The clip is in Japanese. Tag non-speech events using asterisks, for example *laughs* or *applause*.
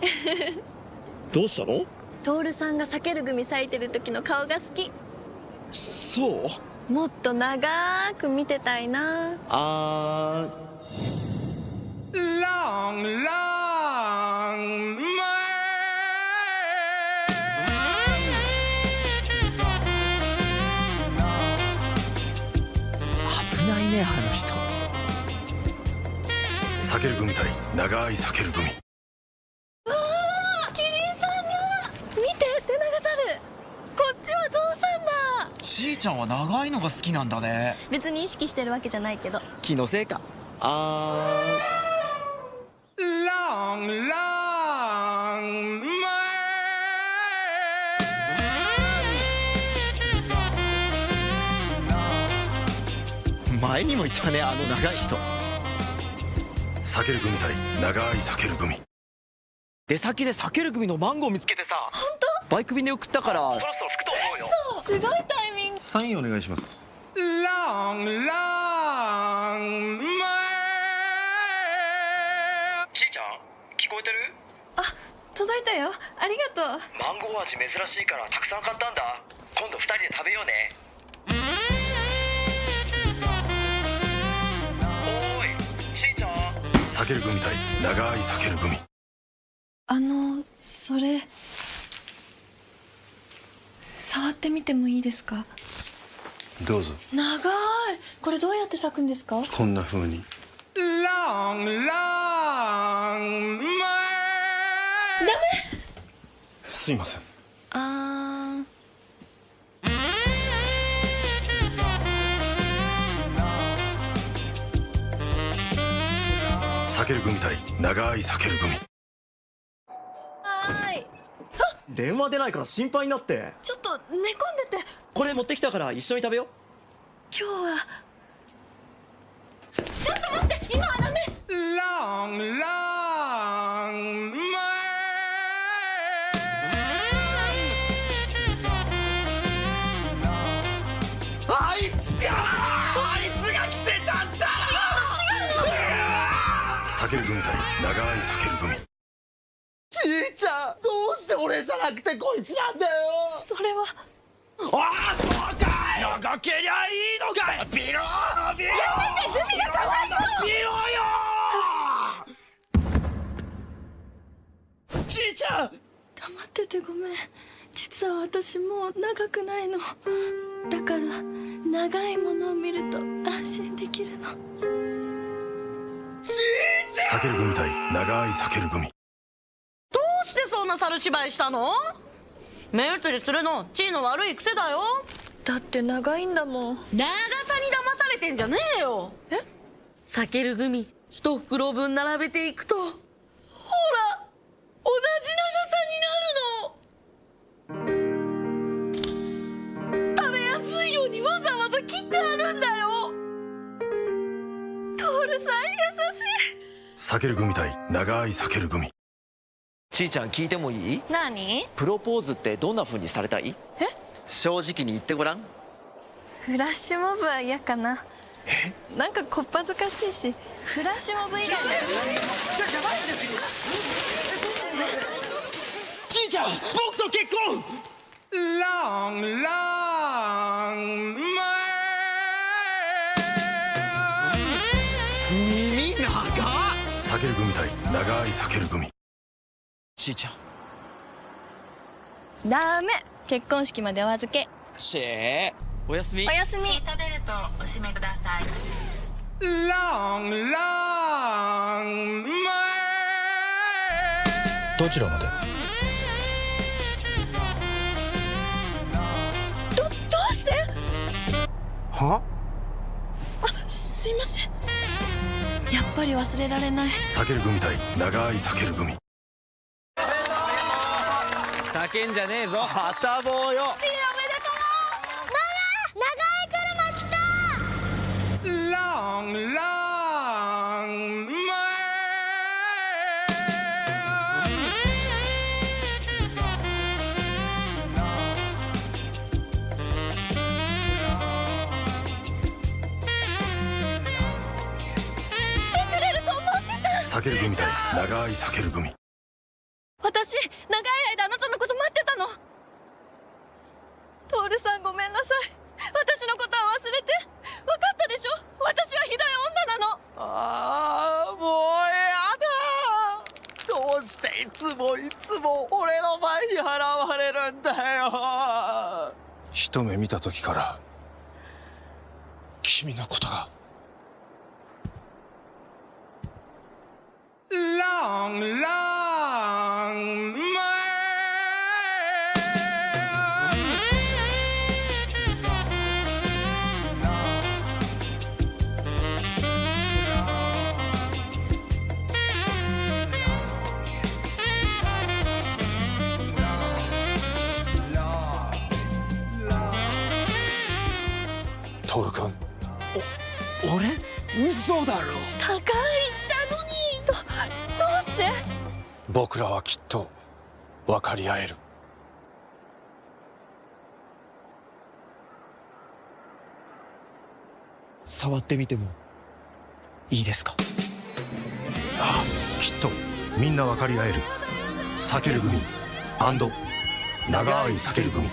*laughs* どうしたの？徹さんが避ける組咲いてる時の顔が好き。そう？もっと長く見てたいな。あー。Long, long way. 危ないねあの人。避ける組対長い避ける組キリンさんだ見てテナガザルこっちはゾウさんだちーちゃんは長いのが好きなんだね。別に意識してるわけじゃないけど。気のせいか。あ Long, long way. ー前にもいたねあの長い人。避ける組対長い避ける組出先で避ける組のマンゴー見つけてさ本当？バイク便で送ったから。そろそろ吹くと思うよすごいタイミングサインお願いします。Long, long way. ちーちゃん聞こえてる？あ届いたよ。ありがとう。マンゴー味珍しいからたくさん買ったんだ。今度二人で食べようね。おーいちーちゃん。避ける組対長い避ける組。あのそれ触ってみてもいいですか？どうぞ。長い。これどうやって咲くんですか？こんな風に。Long, long way. すいません。あ避ける組対長い避ける組ーはーい電話出ないから心配になって。ちょっと寝込んでて。これ持ってきたから一緒に食べよ今日は。ちょっと待って今はダメ。Long, long way. あいつがあいつが来てたんだ。避ける組対長い避ける組ちーちゃん。どうして俺じゃなくてこいつなんだよ。それは。ああそうかい長けりゃいいのかい。ビロー。ビローやめてグミがかわいそう。ビローよ。ちーちゃん。黙っててごめん。実は私もう長くないの。だから長いものを見ると安心できるの。ちーちゃん避ける組対長い避ける組してそんな猿芝居したの？目移りするの地位の悪い癖だよ。だって長いんだもん。長さに騙されてんじゃねえよ。え？避けるグミ一袋分並べていくとほら同じ長さになるの。食べやすいようにわざわざ切ってあるんだよ。トールさん優しい。避ける組対長い避ける組ちーちゃん聞いてもいい？何？プロポーズってどんな風にされたい？え？正直に言ってごらん。フラッシュモブは嫌かな。なんかこっぱずかしいし。フラッシュモブ以外。ちーちゃん僕と結婚！Long, long way. 耳長っ！避ける組対長い避ける組ちーちゃん。ダメ。結婚式までお預け。シェー。おやすみ。おやすみ。シートベルトをお締めください。Long, long way. どちらまで？どどうして？は？すいません。やっぱり忘れられない。避ける組対長い避ける組叫んじゃねえぞ。はたぼうよ。Long, long way. 来てくれると思ってた。避ける組対長い避ける組私長い間あなたのこと待ってたの。徹さんごめんなさい。私のことは忘れて。分かったでしょ？私はひどい女なの。ああもうやだ。どうしていつもいつも俺の前に現れるんだよ。一目見た時から君のことが徹君。俺？嘘だろ。だから言ったのに。どうして？僕らはきっと分かり合える。触ってみてもいいですか？ああきっとみんな分かり合える。避ける組長い避ける組